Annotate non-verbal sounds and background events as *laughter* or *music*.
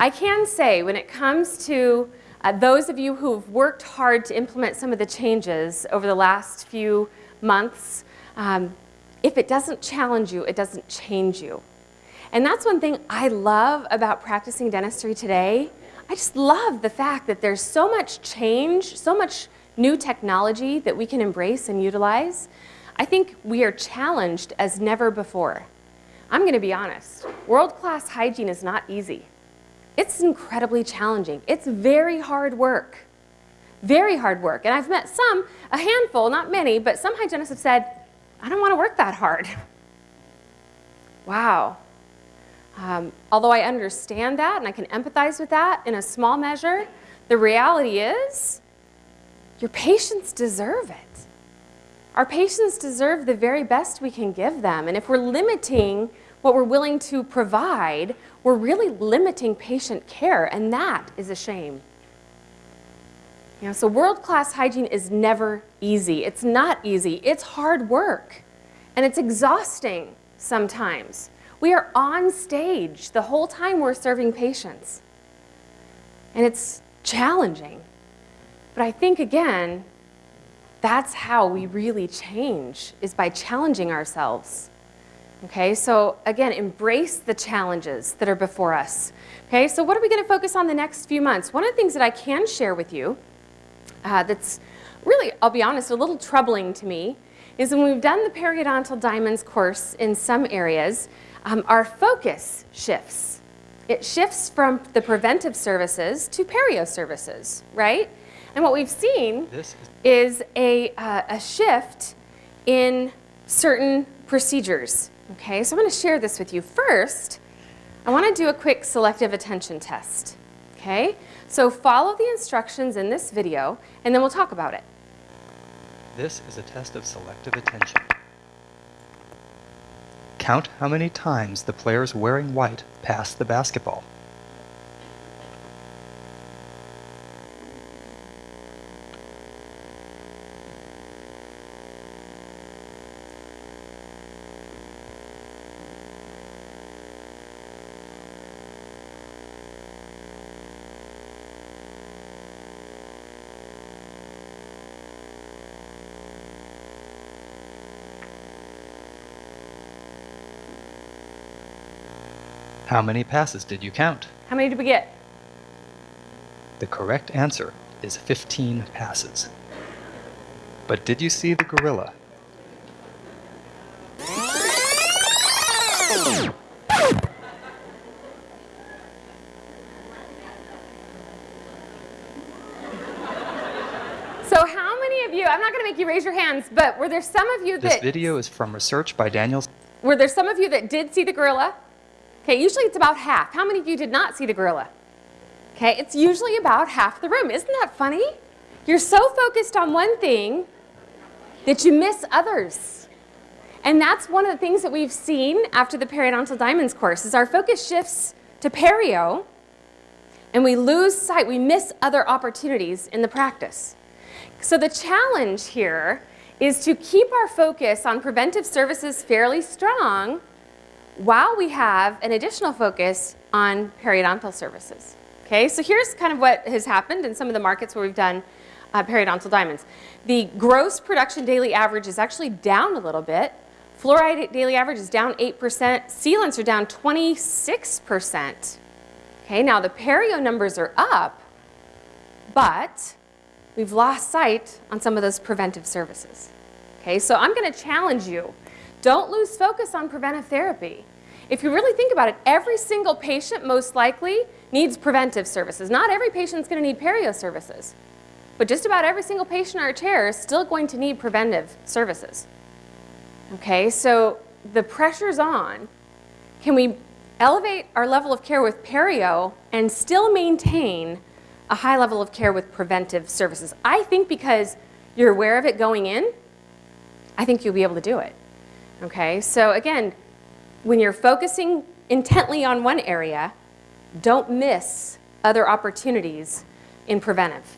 I can say when it comes to uh, those of you who've worked hard to implement some of the changes over the last few months, um, if it doesn't challenge you, it doesn't change you. And that's one thing I love about practicing dentistry today. I just love the fact that there's so much change, so much new technology that we can embrace and utilize. I think we are challenged as never before. I'm going to be honest. World-class hygiene is not easy. It's incredibly challenging. It's very hard work. Very hard work. And I've met some, a handful, not many, but some hygienists have said, I don't want to work that hard. *laughs* Wow. Um, although I understand that and I can empathize with that in a small measure, the reality is your patients deserve it. Our patients deserve the very best we can give them. And if we're limiting what we're willing to provide, we're really limiting patient care, and that is a shame. You know, so world-class hygiene is never easy. It's not easy. It's hard work, and it's exhausting sometimes. We are on stage the whole time we're serving patients, and it's challenging. But I think, again, that's how we really change, is by challenging ourselves. Okay, so again, embrace the challenges that are before us. Okay, so what are we going to focus on the next few months? One of the things that I can share with you uh, that's really, I'll be honest, a little troubling to me is when we've done the periodontal diamonds course in some areas, um, our focus shifts. It shifts from the preventive services to perio services, right? And what we've seen is, is a, uh, a shift in certain procedures. Okay, so I'm going to share this with you. First, I want to do a quick selective attention test. Okay, so follow the instructions in this video and then we'll talk about it. This is a test of selective attention. Count how many times the players wearing white pass the basketball. How many passes did you count? How many did we get? The correct answer is 15 passes. But did you see the gorilla? So how many of you, I'm not going to make you raise your hands, but were there some of you that... This video is from research by Daniel... Were there some of you that did see the gorilla? Okay, usually it's about half. How many of you did not see the gorilla? Okay, it's usually about half the room. Isn't that funny? You're so focused on one thing that you miss others. And that's one of the things that we've seen after the periodontal diamonds course is our focus shifts to perio and we lose sight, we miss other opportunities in the practice. So the challenge here is to keep our focus on preventive services fairly strong while we have an additional focus on periodontal services. Okay, so here's kind of what has happened in some of the markets where we've done uh, periodontal diamonds. The gross production daily average is actually down a little bit. Fluoride daily average is down 8%. Sealants are down 26%. Okay, now the perio numbers are up, but we've lost sight on some of those preventive services. Okay, so I'm going to challenge you don't lose focus on preventive therapy. If you really think about it, every single patient most likely needs preventive services. Not every patient is going to need perio services. But just about every single patient in our chair is still going to need preventive services. Okay, so the pressure's on. Can we elevate our level of care with perio and still maintain a high level of care with preventive services? I think because you're aware of it going in, I think you'll be able to do it. Okay, so again, when you're focusing intently on one area, don't miss other opportunities in preventive.